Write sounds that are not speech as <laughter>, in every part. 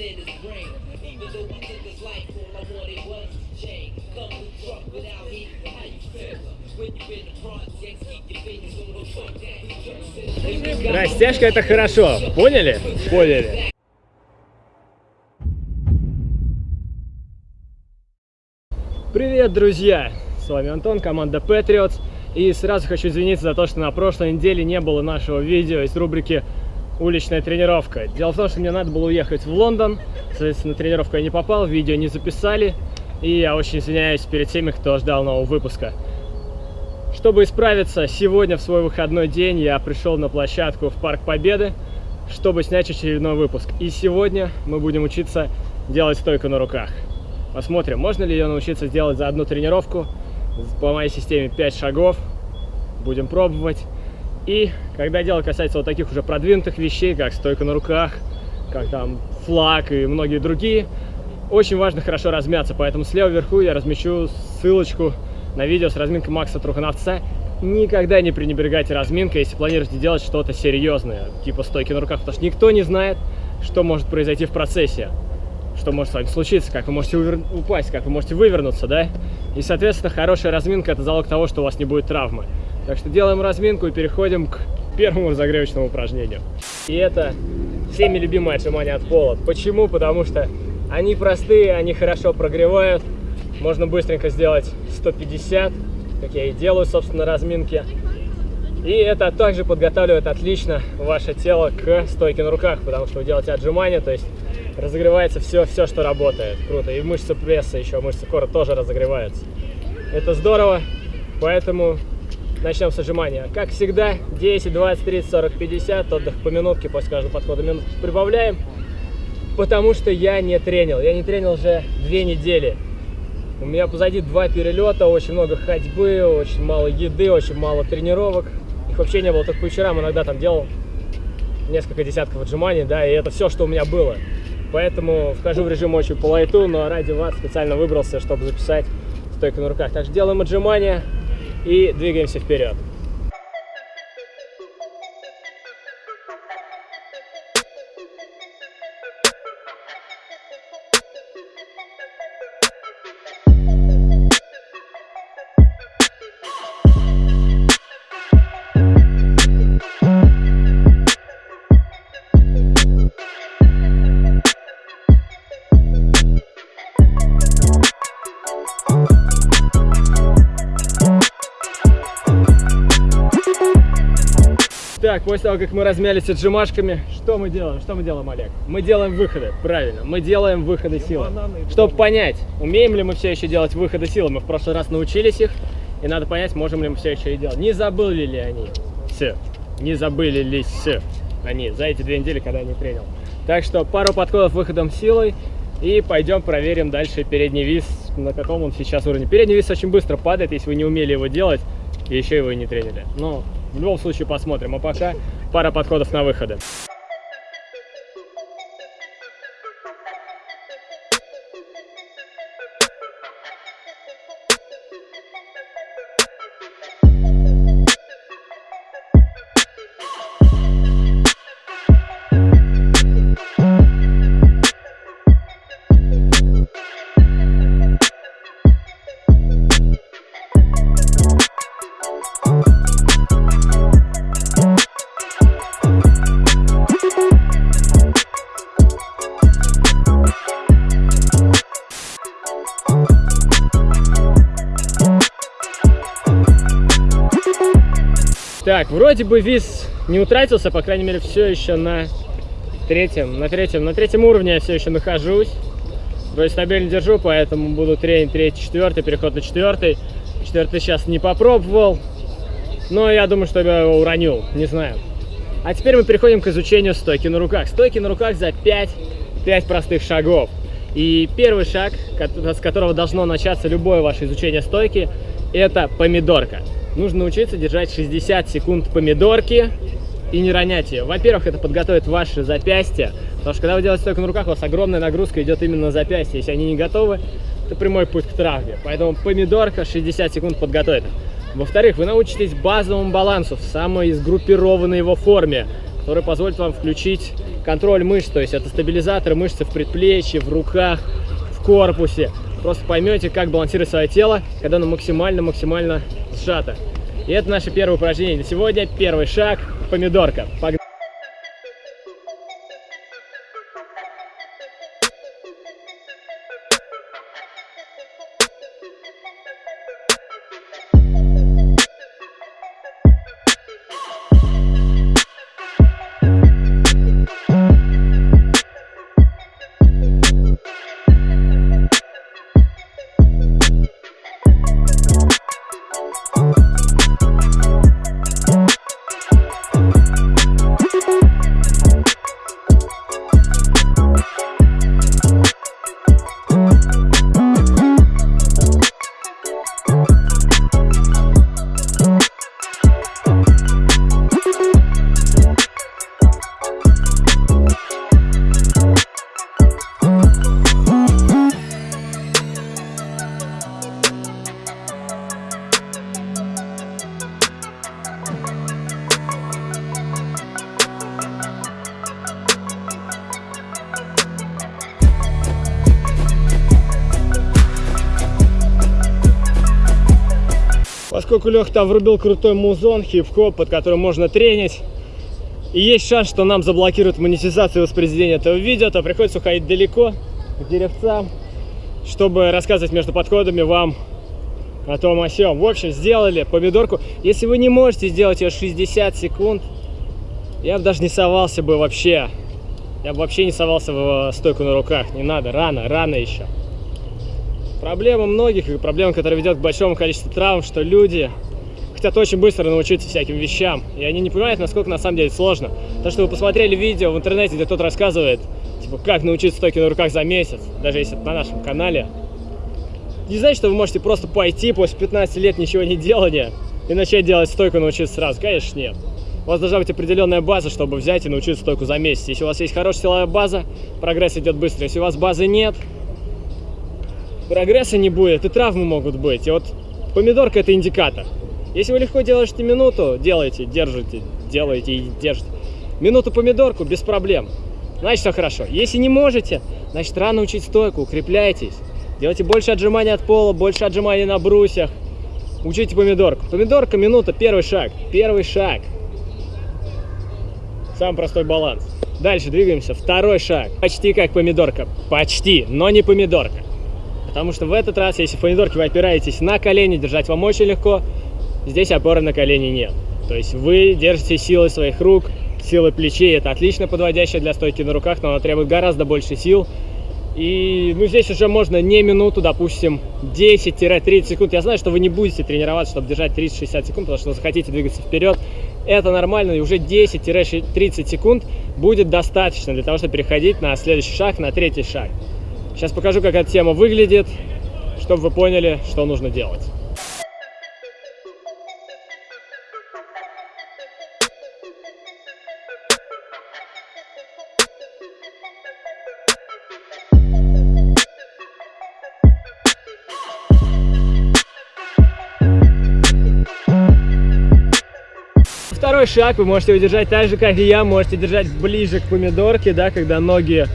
in his brain. Even though we took his life, all I wanted was change. Come with truck without heat, how you feel? Растяжка это хорошо, поняли? Поняли. Привет, друзья! С вами Антон, команда Patriots. И сразу хочу извиниться за то, что на прошлой неделе не было нашего видео из рубрики уличная тренировка. Дело в том, что мне надо было уехать в Лондон, соответственно, на тренировку я не попал, видео не записали, и я очень извиняюсь перед теми, кто ждал нового выпуска. Чтобы исправиться, сегодня в свой выходной день я пришел на площадку в Парк Победы, чтобы снять очередной выпуск. И сегодня мы будем учиться делать стойку на руках. Посмотрим, можно ли ее научиться делать за одну тренировку по моей системе 5 шагов. Будем пробовать. И когда дело касается вот таких уже продвинутых вещей, как стойка на руках, как там флаг и многие другие, очень важно хорошо размяться, поэтому слева вверху я размещу ссылочку на видео с разминкой Макса Трухановца. Никогда не пренебрегайте разминкой, если планируете делать что-то серьезное, типа стойки на руках, потому что никто не знает, что может произойти в процессе, что может с вами случиться, как вы можете увер... упасть, как вы можете вывернуться, да? И, соответственно, хорошая разминка – это залог того, что у вас не будет травмы. Так что делаем разминку и переходим к первому разогревочному упражнению. И это всеми любимое отжимание от пола. Почему? Потому что они простые, они хорошо прогревают. Можно быстренько сделать 150, как я и делаю, собственно, разминки. И это также подготавливает отлично ваше тело к стойке на руках, потому что вы делаете отжимания, то есть разогревается все, все, что работает. Круто. И мышцы пресса еще, мышцы кора тоже разогреваются. Это здорово, поэтому Начнем с отжимания. Как всегда, 10, 20, 30, 40, 50. Отдых по минутке, после каждого подхода минутку прибавляем. Потому что я не тренил. Я не тренил уже две недели. У меня позади два перелета, очень много ходьбы, очень мало еды, очень мало тренировок. Их вообще не было, только по вечерам иногда там делал несколько десятков отжиманий, да, и это все, что у меня было. Поэтому вхожу в режим очень по лайту, но ради вас специально выбрался, чтобы записать стойку на руках. Так что делаем отжимания, и двигаемся вперед. мы размялись отжимашками, что мы делаем? Что мы делаем, Олег? Мы делаем выходы, правильно, мы делаем выходы силы. Чтобы понять, умеем ли мы все еще делать выходы силы, мы в прошлый раз научились их, и надо понять, можем ли мы все еще и делать. Не забыли ли они все? Не забыли ли все они за эти две недели, когда я не тренил? Так что пару подходов выходом силой, и пойдем проверим дальше передний вис, на каком он сейчас уровне. Передний вис очень быстро падает, если вы не умели его делать, и еще его и не тренили. Но в любом случае посмотрим. А пока пара подходов на выходы. вроде бы виз не утратился, по крайней мере, все еще на третьем, на третьем, на третьем уровне я все еще нахожусь. То есть стабильно держу, поэтому буду тренинг третий, четвертый, переход на четвертый. Четвертый сейчас не попробовал, но я думаю, что я его уронил, не знаю. А теперь мы переходим к изучению стойки на руках. Стойки на руках за 5, 5 простых шагов. И первый шаг, с которого должно начаться любое ваше изучение стойки, это помидорка нужно научиться держать 60 секунд помидорки и не ронять ее. Во-первых, это подготовит ваши запястья, потому что когда вы делаете стойку на руках, у вас огромная нагрузка идет именно на запястье. Если они не готовы, это прямой путь к травме. Поэтому помидорка 60 секунд подготовит. Во-вторых, вы научитесь базовому балансу в самой сгруппированной его форме, который позволит вам включить контроль мышц, то есть это стабилизатор мышц в предплечье, в руках, в корпусе. Просто поймете, как балансировать свое тело, когда оно максимально-максимально сжато. И это наше первое упражнение на сегодня. Первый шаг – помидорка. Погнали! Поскольку там врубил крутой музон, хип-хоп, под которым можно тренить, и есть шанс, что нам заблокируют монетизацию воспроизведения этого видео, то приходится уходить далеко, к деревцам, чтобы рассказывать между подходами вам о том о сём. В общем, сделали помидорку. Если вы не можете сделать ее 60 секунд, я бы даже не совался бы вообще. Я бы вообще не совался в стойку на руках. Не надо, рано, рано еще. Проблема многих, проблема, которая ведет к большому количеству травм, что люди хотят очень быстро научиться всяким вещам, и они не понимают, насколько на самом деле сложно. То, что вы посмотрели видео в интернете, где кто-то рассказывает, типа, как научиться стойке на руках за месяц, даже если это на нашем канале, не значит, что вы можете просто пойти после 15 лет ничего не делания и начать делать стойку научиться сразу. Конечно, нет. У вас должна быть определенная база, чтобы взять и научиться стойку за месяц. Если у вас есть хорошая силовая база, прогресс идет быстро. Если у вас базы нет, прогресса не будет, и травмы могут быть. И вот помидорка это индикатор. Если вы легко делаете минуту, делаете, держите, делаете и держите. Минуту помидорку без проблем. Значит, все хорошо. Если не можете, значит, рано учить стойку, укрепляйтесь. Делайте больше отжиманий от пола, больше отжиманий на брусьях. Учите помидорку. Помидорка, минута, первый шаг. Первый шаг. Самый простой баланс. Дальше двигаемся. Второй шаг. Почти как помидорка. Почти, но не помидорка. Потому что в этот раз, если в помидорке вы опираетесь на колени, держать вам очень легко, здесь опоры на колени нет. То есть вы держите силой своих рук, силой плечей. Это отлично подводящая для стойки на руках, но она требует гораздо больше сил. И ну, здесь уже можно не минуту, допустим, 10-30 секунд. Я знаю, что вы не будете тренироваться, чтобы держать 30-60 секунд, потому что захотите двигаться вперед. Это нормально, и уже 10-30 секунд будет достаточно для того, чтобы переходить на следующий шаг, на третий шаг. Сейчас покажу, как эта тема выглядит, чтобы вы поняли, что нужно делать. Второй шаг вы можете удержать так же, как и я, можете держать ближе к помидорке, да, когда ноги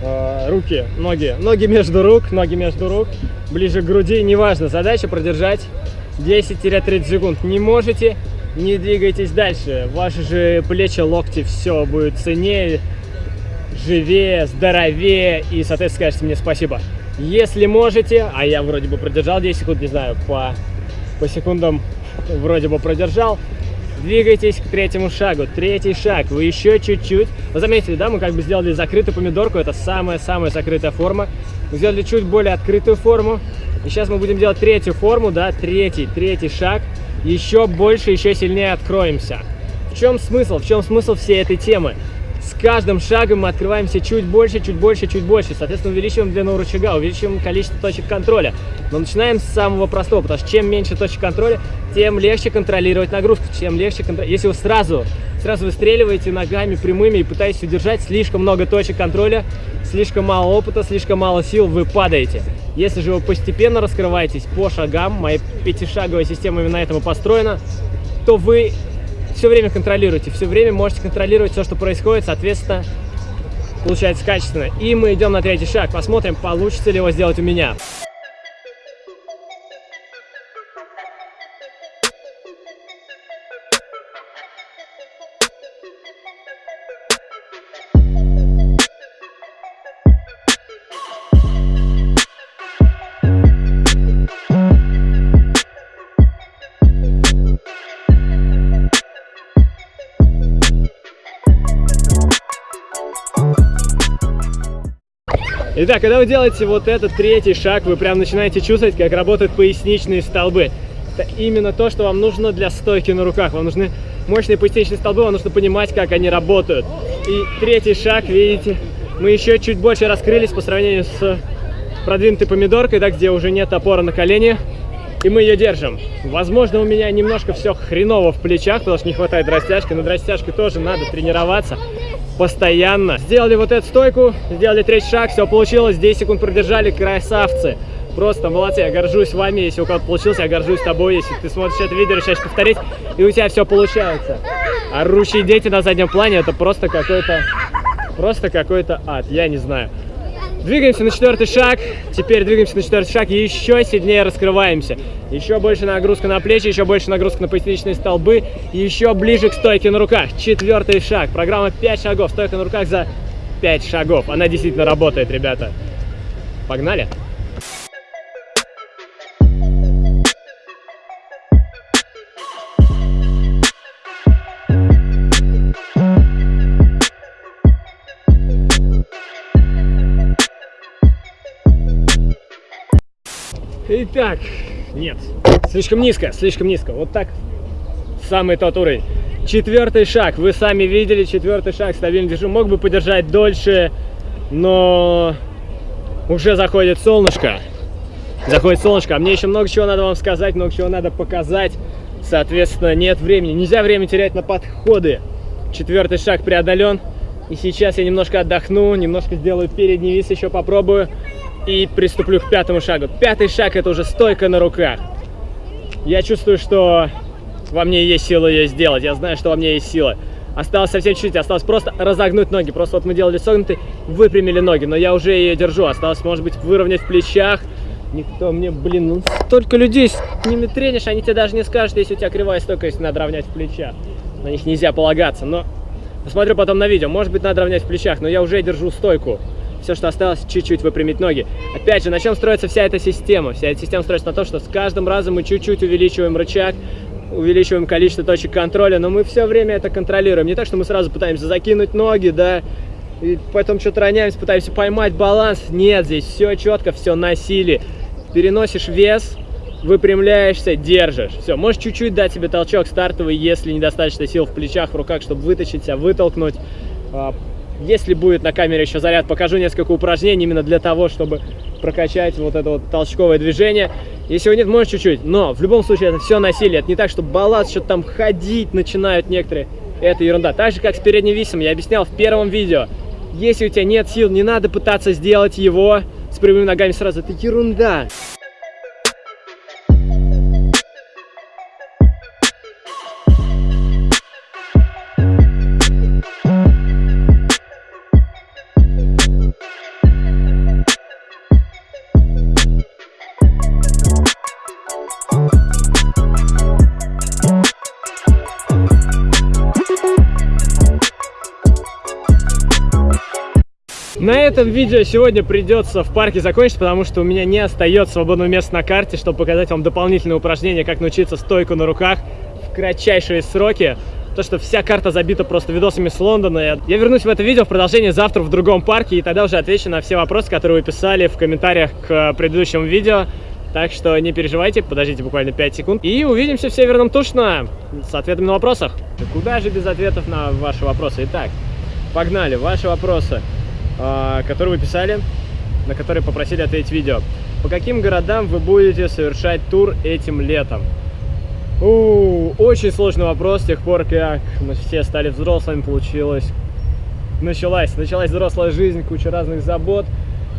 Э, руки, ноги, ноги между рук, ноги между рук, ближе к груди, неважно, задача продержать 10-30 секунд. Не можете, не двигайтесь дальше, ваши же плечи, локти, все будет ценнее, живее, здоровее, и, соответственно, скажете мне спасибо. Если можете, а я вроде бы продержал 10 секунд, не знаю, по, по секундам вроде бы продержал, Двигайтесь к третьему шагу. Третий шаг. Вы еще чуть-чуть. Вы заметили, да, мы как бы сделали закрытую помидорку. Это самая-самая закрытая форма. Мы сделали чуть более открытую форму. И сейчас мы будем делать третью форму, да, третий, третий шаг. Еще больше, еще сильнее откроемся. В чем смысл? В чем смысл всей этой темы? С каждым шагом мы открываемся чуть больше, чуть больше, чуть больше. Соответственно, увеличиваем длину рычага, увеличиваем количество точек контроля. Но начинаем с самого простого, потому что чем меньше точек контроля, тем легче контролировать нагрузку, чем легче контролировать. Если вы сразу, сразу выстреливаете ногами прямыми и пытаетесь удержать слишком много точек контроля, слишком мало опыта, слишком мало сил, вы падаете. Если же вы постепенно раскрываетесь по шагам, моя пятишаговая система именно этому построена, то вы все время контролируйте, все время можете контролировать все, что происходит, соответственно, получается качественно. И мы идем на третий шаг, посмотрим, получится ли его сделать у меня. Итак, когда вы делаете вот этот третий шаг, вы прям начинаете чувствовать, как работают поясничные столбы. Это именно то, что вам нужно для стойки на руках. Вам нужны мощные поясничные столбы, вам нужно понимать, как они работают. И третий шаг, видите, мы еще чуть больше раскрылись по сравнению с продвинутой помидоркой, да, где уже нет опоры на колени. И мы ее держим. Возможно, у меня немножко все хреново в плечах, потому что не хватает растяжки. Над растяжкой тоже надо тренироваться постоянно. Сделали вот эту стойку, сделали третий шаг, все получилось, 10 секунд продержали, красавцы. Просто молодцы, я горжусь вами, если у кого-то получился, я горжусь тобой, если ты смотришь это видео, решаешь повторить, и у тебя все получается. Орущие дети на заднем плане, это просто какой-то, просто какой-то ад, я не знаю. Двигаемся на четвертый шаг. Теперь двигаемся на четвертый шаг и еще сильнее раскрываемся. Еще больше нагрузка на плечи, еще больше нагрузка на поясничные столбы. Еще ближе к стойке на руках. Четвертый шаг. Программа 5 шагов. Стойка на руках за 5 шагов. Она действительно работает, ребята. Погнали! Итак, нет, слишком низко, слишком низко. Вот так, самый тот уровень. Четвертый шаг, вы сами видели, четвертый шаг, стабильно держу. Мог бы подержать дольше, но уже заходит солнышко. Заходит солнышко, а мне еще много чего надо вам сказать, много чего надо показать. Соответственно, нет времени. Нельзя время терять на подходы. Четвертый шаг преодолен. И сейчас я немножко отдохну, немножко сделаю передний вис, еще попробую и приступлю к пятому шагу. Пятый шаг это уже стойка на руках. Я чувствую, что во мне есть сила ее сделать. Я знаю, что во мне есть сила. Осталось совсем чуть-чуть, осталось просто разогнуть ноги. Просто вот мы делали согнутый, выпрямили ноги, но я уже ее держу. Осталось, может быть, выровнять в плечах. Никто мне, блин, ну столько людей с ними тренишь, они тебе даже не скажут, если у тебя кривая стойка, если надо равнять в плечах. На них нельзя полагаться, но посмотрю потом на видео. Может быть, надо равнять в плечах, но я уже держу стойку. Все, что осталось, чуть-чуть выпрямить ноги. Опять же, на чем строится вся эта система? Вся эта система строится на том, что с каждым разом мы чуть-чуть увеличиваем рычаг, увеличиваем количество точек контроля, но мы все время это контролируем. Не так, что мы сразу пытаемся закинуть ноги, да, и потом что-то роняемся, пытаемся поймать баланс. Нет, здесь все четко, все на силе. Переносишь вес, выпрямляешься, держишь. Все, можешь чуть-чуть дать себе толчок стартовый, если недостаточно сил в плечах, в руках, чтобы вытащить себя, вытолкнуть. Если будет на камере еще заряд, покажу несколько упражнений именно для того, чтобы прокачать вот это вот толчковое движение. Если его нет, можешь чуть-чуть. Но в любом случае это все насилие. Это не так, что балласт что-то там ходить начинают некоторые. Это ерунда. Так же, как с передним висом, я объяснял в первом видео. Если у тебя нет сил, не надо пытаться сделать его с прямыми ногами сразу. Это ерунда. Этом видео сегодня придется в парке закончить, потому что у меня не остается свободного места на карте, чтобы показать вам дополнительные упражнения, как научиться стойку на руках в кратчайшие сроки. То, что вся карта забита просто видосами с Лондона. Я вернусь в это видео в продолжение завтра в другом парке, и тогда уже отвечу на все вопросы, которые вы писали в комментариях к предыдущему видео. Так что не переживайте, подождите буквально 5 секунд. И увидимся в Северном Тушно с ответами на вопросах. Да куда же без ответов на ваши вопросы? Итак, погнали, ваши вопросы. А, который вы писали, на который попросили ответить видео. По каким городам вы будете совершать тур этим летом? У, очень сложный вопрос с тех пор, как мы все стали взрослыми, получилось, началась, началась взрослая жизнь, куча разных забот,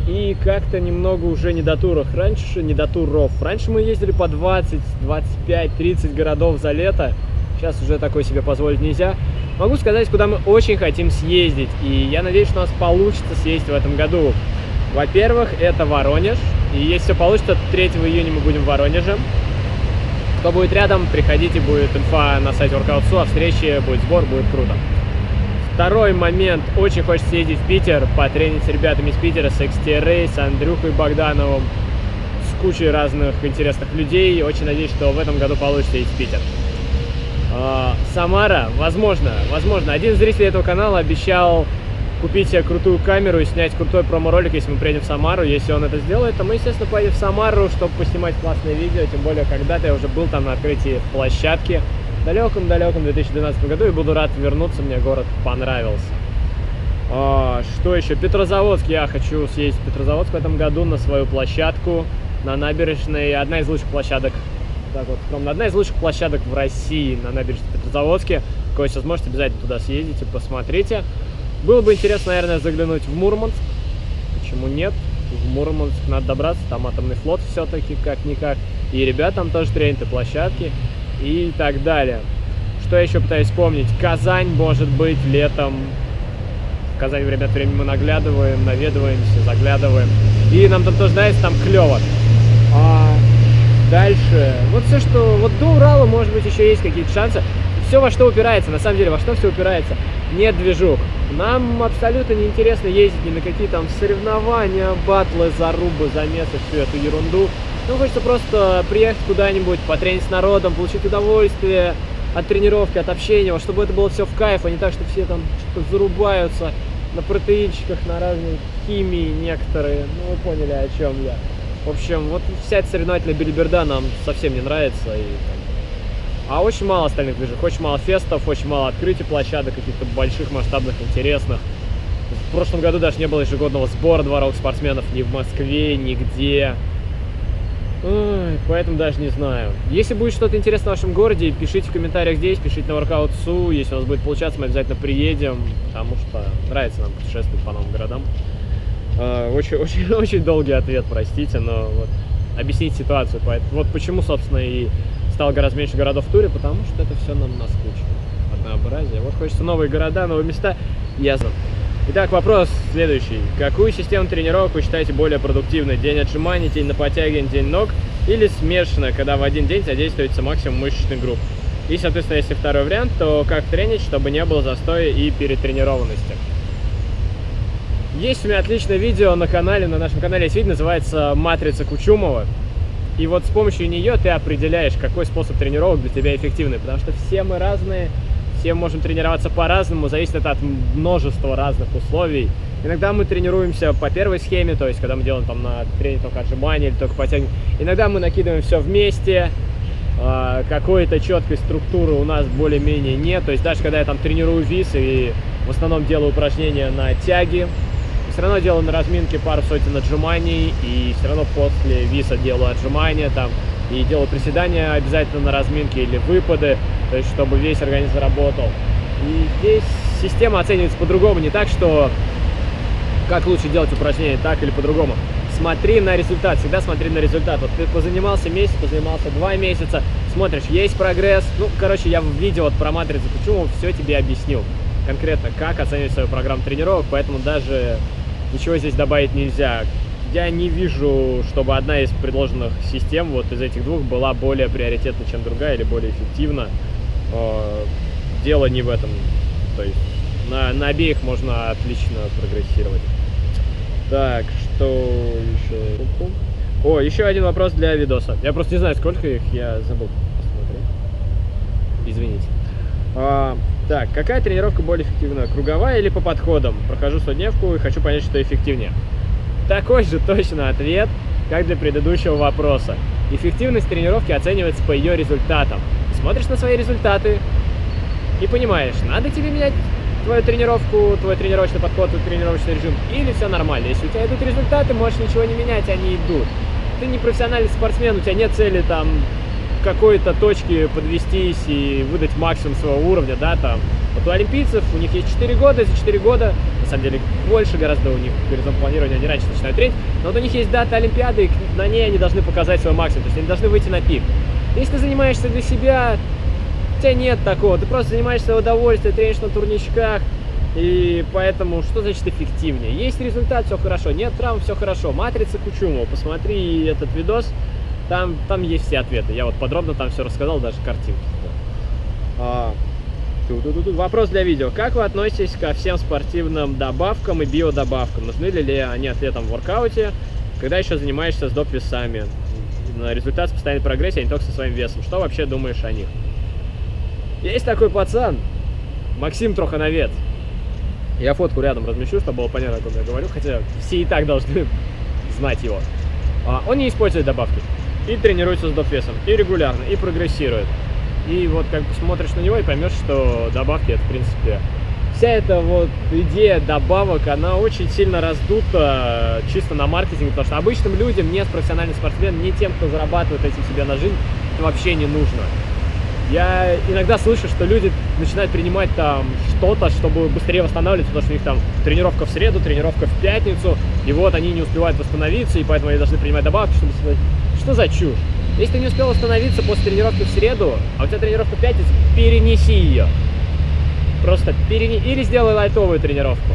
и как-то немного уже не до туров. Раньше не до туров. Раньше мы ездили по 20, 25, 30 городов за лето. Сейчас уже такое себе позволить нельзя. Могу сказать, куда мы очень хотим съездить. И я надеюсь, что у нас получится съездить в этом году. Во-первых, это Воронеж. И если все получится, 3 июня мы будем в Воронеже. Кто будет рядом, приходите, будет инфа на сайте Workout.su, а встрече будет сбор, будет круто. Второй момент. Очень хочется съездить в Питер, потренить с ребятами из Питера, с XTRA, с Андрюхой Богдановым, с кучей разных интересных людей. Очень надеюсь, что в этом году получится ездить в Питер. А, Самара, возможно, возможно. Один из зрителей этого канала обещал купить себе крутую камеру и снять крутой промо-ролик, если мы приедем в Самару. Если он это сделает, то мы, естественно, поедем в Самару, чтобы поснимать классное видео. Тем более, когда-то я уже был там на открытии площадки в далеком-далеком 2012 году и буду рад вернуться, мне город понравился. А, что еще? Петрозаводск. Я хочу съездить в Петрозаводск в этом году на свою площадку на набережной. Одна из лучших площадок так вот скромно. Одна из лучших площадок в России на набережной Петрозаводске. Кого сейчас можете обязательно туда съездите, посмотрите. Было бы интересно, наверное, заглянуть в Мурманск. Почему нет? В Мурманск надо добраться, там атомный флот все-таки, как-никак. И ребят там тоже тренят, и площадки, и так далее. Что я еще пытаюсь вспомнить? Казань, может быть, летом. В Казань время от времени мы наглядываем, наведываемся, заглядываем. И нам там тоже нравится, там клево. А Дальше. Вот все, что... Вот до Урала, может быть, еще есть какие-то шансы. Все во что упирается, на самом деле, во что все упирается. Нет движух. Нам абсолютно не интересно ездить ни на какие там соревнования, батлы, зарубы, замесы, всю эту ерунду. Ну, хочется просто приехать куда-нибудь, потренить с народом, получить удовольствие от тренировки, от общения, чтобы это было все в кайф, а не так, что все там что-то зарубаются на протеинчиках, на разной химии некоторые. Ну, вы поняли, о чем я. В общем, вот вся эта соревновательная билиберда нам совсем не нравится. И, а очень мало остальных движек, очень мало фестов, очень мало открытий площадок, каких-то больших, масштабных, интересных. В прошлом году даже не было ежегодного сбора дворовых спортсменов ни в Москве, нигде. Ой, поэтому даже не знаю. Если будет что-то интересное в вашем городе, пишите в комментариях здесь, пишите на Workout.su. Если у нас будет получаться, мы обязательно приедем, потому что нравится нам путешествовать по новым городам. А, очень, <laughs> очень, очень долгий ответ, простите, но вот объяснить ситуацию. Вот почему, собственно, и стало гораздо меньше городов в туре, потому что это все нам наскучило. Однообразие. Вот хочется новые города, новые места. Ясно. Итак, вопрос следующий. Какую систему тренировок вы считаете более продуктивной? День отжиманий, день на подтягивание, день ног? Или смешанно, когда в один день задействуется максимум мышечных групп? И, соответственно, если второй вариант, то как тренить, чтобы не было застоя и перетренированности? Есть у меня отличное видео на канале, на нашем канале есть видео, называется «Матрица Кучумова». И вот с помощью нее ты определяешь, какой способ тренировок для тебя эффективный, потому что все мы разные, все можем тренироваться по-разному, зависит это от множества разных условий. Иногда мы тренируемся по первой схеме, то есть когда мы делаем там на тренинг только отжимания или только подтягивания. Иногда мы накидываем все вместе, а, какой-то четкой структуры у нас более-менее нет. То есть даже когда я там тренирую вис и в основном делаю упражнения на тяги, все равно делаю на разминке пару сотен отжиманий, и все равно после виса делаю отжимания там, и делаю приседания обязательно на разминке или выпады, то есть чтобы весь организм работал. И здесь система оценивается по-другому, не так, что как лучше делать упражнения, так или по-другому. Смотри на результат, всегда смотри на результат. Вот ты позанимался месяц, позанимался два месяца, смотришь, есть прогресс. Ну, короче, я в видео вот про матрицу почему все тебе объяснил конкретно, как оценивать свою программу тренировок, поэтому даже ничего здесь добавить нельзя. Я не вижу, чтобы одна из предложенных систем вот из этих двух была более приоритетна, чем другая, или более эффективна. Э, дело не в этом. То есть на, на обеих можно отлично прогрессировать. Так, что еще? О, еще один вопрос для видоса. Я просто не знаю, сколько их, я забыл посмотреть. Извините. А, так, какая тренировка более эффективна? Круговая или по подходам? Прохожу сотневку и хочу понять, что эффективнее. Такой же точно ответ, как для предыдущего вопроса. Эффективность тренировки оценивается по ее результатам. Смотришь на свои результаты и понимаешь, надо тебе менять твою тренировку, твой тренировочный подход, твой тренировочный режим, или все нормально. Если у тебя идут результаты, можешь ничего не менять, они идут. Ты не профессиональный спортсмен, у тебя нет цели там какой-то точке подвестись и выдать максимум своего уровня, да, там. Вот у олимпийцев, у них есть 4 года, за 4 года, на самом деле больше гораздо у них горизонт планирования, они раньше начинают тренить, но вот у них есть дата Олимпиады, и на ней они должны показать свой максимум, то есть они должны выйти на пик. Если ты занимаешься для себя, У тебя нет такого, ты просто занимаешься в удовольствие, тренишь на турничках, и поэтому что значит эффективнее? Есть результат, все хорошо, нет травм, все хорошо. Матрица Кучумова, посмотри этот видос, там, там есть все ответы. Я вот подробно там все рассказал, даже картинки. А, ту -ту -ту. Вопрос для видео. Как вы относитесь ко всем спортивным добавкам и биодобавкам? Нужны ли они атлетам в воркауте, когда еще занимаешься с доп. весами? Результат с постоянной прогрессией, а не только со своим весом. Что вообще думаешь о них? Есть такой пацан, Максим Трохановец. Я фотку рядом размещу, чтобы было понятно, о ком я говорю, хотя все и так должны <laughs> знать его. А, он не использует добавки. И тренируется с доп-весом, и регулярно, и прогрессирует. И вот как бы смотришь на него и поймешь, что добавки это, в принципе, вся эта вот идея добавок, она очень сильно раздута чисто на маркетинге, потому что обычным людям, не с профессиональным спортсменом, не тем, кто зарабатывает этим себе на жизнь, это вообще не нужно. Я иногда слышу, что люди начинают принимать там что-то, чтобы быстрее восстанавливаться, потому что у них там тренировка в среду, тренировка в пятницу, и вот они не успевают восстановиться, и поэтому они должны принимать добавки, чтобы... Что за чушь? Если ты не успел восстановиться после тренировки в среду, а у тебя тренировка в пятницу, перенеси ее. Просто перенеси, или сделай лайтовую тренировку.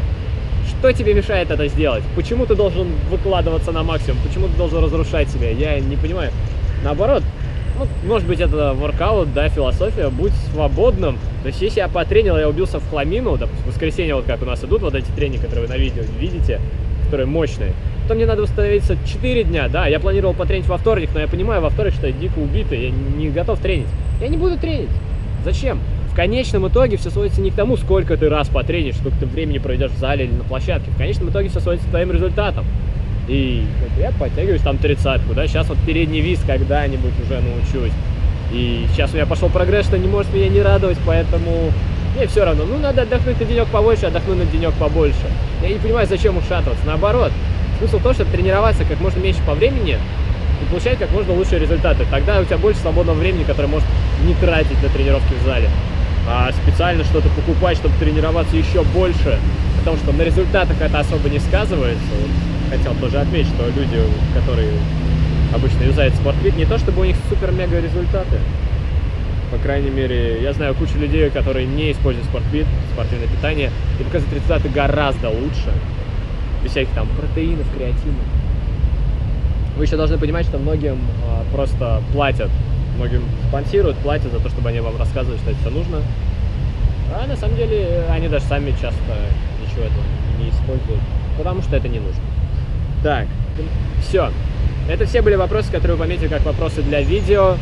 Что тебе мешает это сделать? Почему ты должен выкладываться на максимум? Почему ты должен разрушать себя? Я не понимаю. Наоборот, ну, может быть, это воркаут, да, философия, будь свободным. То есть, если я потренил, я убился в хламину, допустим, в воскресенье, вот как у нас идут вот эти тренинги, которые вы на видео видите, которые мощные, то мне надо восстановиться 4 дня, да, я планировал потренить во вторник, но я понимаю во вторник, что я дико убитый, я не готов тренить. Я не буду тренить. Зачем? В конечном итоге все сводится не к тому, сколько ты раз потренишь, сколько ты времени проведешь в зале или на площадке. В конечном итоге все сводится к твоим результатам. И я подтягиваюсь там тридцатку, да, сейчас вот передний виз когда-нибудь уже научусь. И сейчас у меня пошел прогресс, что не может меня не радовать, поэтому мне все равно. Ну, надо отдохнуть на денек побольше, отдохнуть на денек побольше. Я не понимаю, зачем ушатываться. Наоборот, смысл в том, чтобы тренироваться как можно меньше по времени и получать как можно лучшие результаты. Тогда у тебя больше свободного времени, которое может не тратить на тренировки в зале. А специально что-то покупать, чтобы тренироваться еще больше, потому что на результатах это особо не сказывается хотел тоже отметить, что люди, которые обычно юзают спортфит, не то чтобы у них супер-мега результаты. По крайней мере, я знаю кучу людей, которые не используют спортфит, спортивное питание, и показывают результаты гораздо лучше. Без всяких там протеинов, креатина. Вы еще должны понимать, что многим а, просто платят, многим спонсируют, платят за то, чтобы они вам рассказывали, что это все нужно. А на самом деле они даже сами часто ничего этого не используют, потому что это не нужно. Так, все. Это все были вопросы, которые вы пометили как вопросы для видео.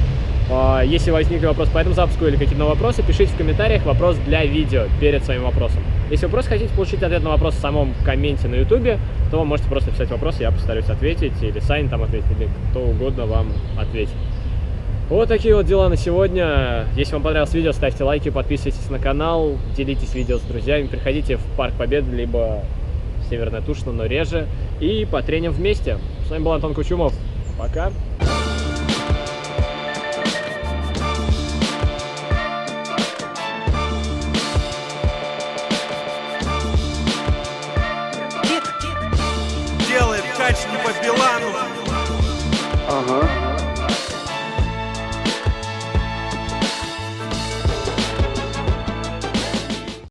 А, если возникли вопросы по этому запуску или какие-то вопросы, пишите в комментариях вопрос для видео перед своим вопросом. Если вы просто хотите получить ответ на вопрос в самом комменте на ютубе, то можете просто писать вопрос, я постараюсь ответить, или Сань там ответит, или кто угодно вам ответит. Вот такие вот дела на сегодня. Если вам понравилось видео, ставьте лайки, подписывайтесь на канал, делитесь видео с друзьями, приходите в Парк Победы, либо Северная Тушина, но реже. И потреним вместе. С вами был Антон Кучумов. Пока.